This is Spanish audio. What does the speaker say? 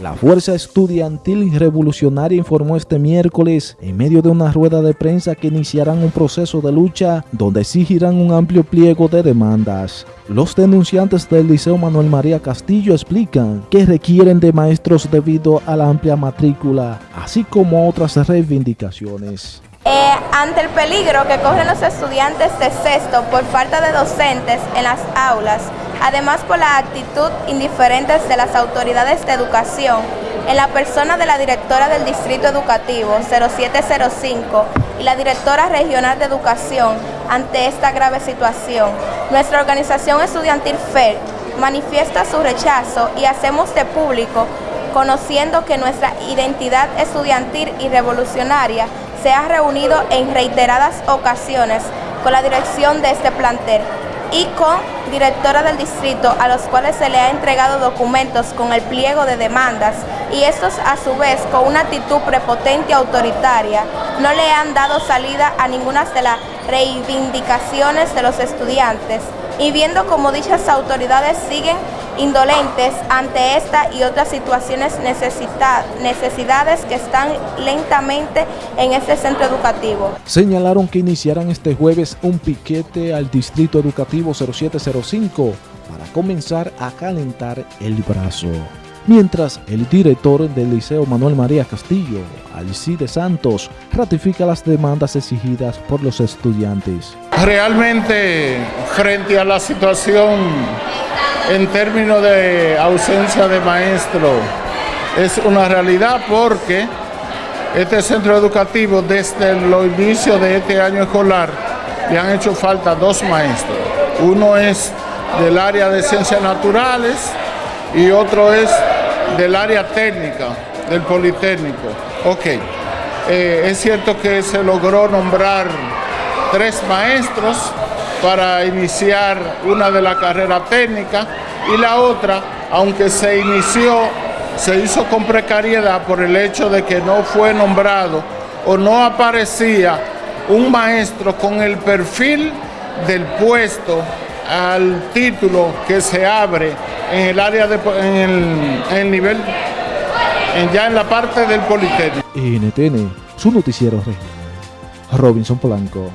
La Fuerza Estudiantil Revolucionaria informó este miércoles, en medio de una rueda de prensa, que iniciarán un proceso de lucha donde exigirán un amplio pliego de demandas. Los denunciantes del Liceo Manuel María Castillo explican que requieren de maestros debido a la amplia matrícula, así como otras reivindicaciones. Eh, ante el peligro que corren los estudiantes de sexto por falta de docentes en las aulas, además por la actitud indiferente de las autoridades de educación, en la persona de la directora del Distrito Educativo 0705 y la directora regional de educación ante esta grave situación, nuestra organización estudiantil FER manifiesta su rechazo y hacemos de público conociendo que nuestra identidad estudiantil y revolucionaria se ha reunido en reiteradas ocasiones con la dirección de este plantel y con directora del distrito a los cuales se le ha entregado documentos con el pliego de demandas y estos a su vez con una actitud prepotente y autoritaria no le han dado salida a ninguna de las reivindicaciones de los estudiantes. Y viendo como dichas autoridades siguen indolentes ante esta y otras situaciones necesidades que están lentamente en este centro educativo. Señalaron que iniciarán este jueves un piquete al Distrito Educativo 0705 para comenzar a calentar el brazo. Mientras el director del Liceo Manuel María Castillo, Alcide Santos, ratifica las demandas exigidas por los estudiantes. Realmente, frente a la situación en términos de ausencia de maestro es una realidad porque este centro educativo desde el inicio de este año escolar le han hecho falta dos maestros. Uno es del área de ciencias naturales y otro es del área técnica, del Politécnico. Ok, eh, es cierto que se logró nombrar tres maestros, para iniciar una de la carrera técnica y la otra, aunque se inició, se hizo con precariedad por el hecho de que no fue nombrado o no aparecía un maestro con el perfil del puesto al título que se abre en el área de en el, nivel ya en la parte del Politécnico. NTN, su noticiero regional. Robinson Polanco.